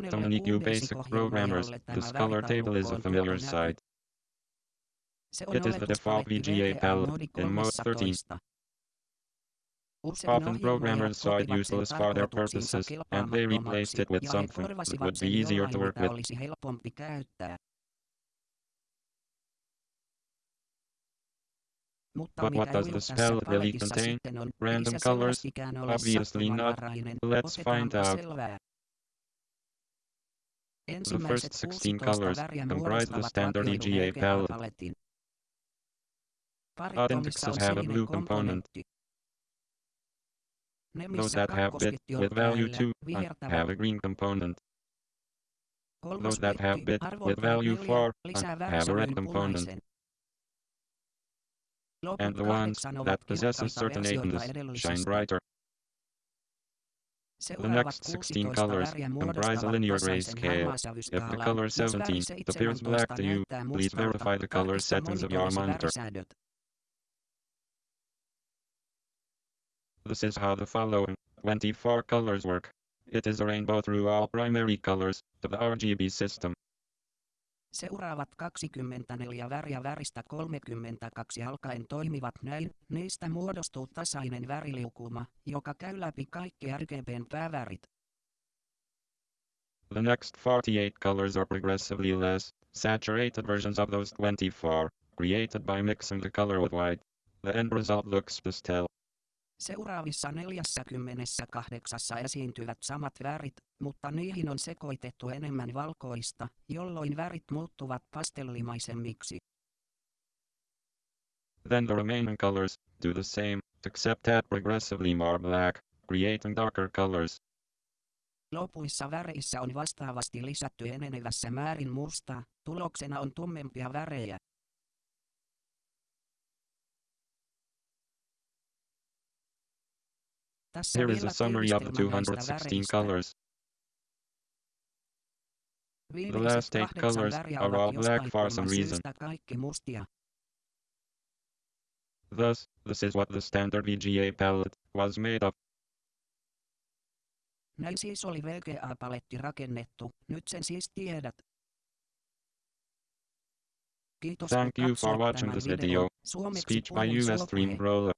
QBasic programmers, this color table is a familiar sight. It is the default VGA palette in Mode 13. Often programmers saw it useless for their purposes, and they replaced it with something that would be easier to work with. But what does the spell really contain? Random colors? Obviously not. Let's find out. The first 16 colors comprise the standard VGA palette. Odd indexes have a blue component. Those that have bit with value 2 have a green component. Those that have bit with value 4 have a red component. And the ones that possess a certain agedness shine brighter. The next 16 colors comprise a linear grayscale. If the color 17 appears black to you, please verify the color settings of your monitor. This is how the following 24 colors work. It is a rainbow through all primary colors of the RGB system. Seuraavat 24 väriä väristä 32 alkaen toimivat näin, niistä muodostuu tasainen väriliukuma, joka käy läpi kaikki RGBn päävärit. The next 48 colors are progressively less, saturated versions of those 24, created by mixing the color with white. The end result looks pastel. Seuraavissa 48 esiintyvät samat värit, mutta niihin on sekoitettu enemmän valkoista, jolloin värit muuttuvat pastellimaisemmiksi. Then the remaining colors do the same, except add progressively more black, creating darker colors. Lopuissa väreissä on vastaavasti lisätty enenevässä määrin mustaa, tuloksena on tummempia värejä. Here is a summary of the 216 colors. The last eight colors are all black for some reason. Thus, this is what the standard VGA palette was made of. Näin siis oli VGA-paletti rakennettu, nyt sen siis tiedät. Kiitos Thank you for watching this video. Speech by US Stream Roller.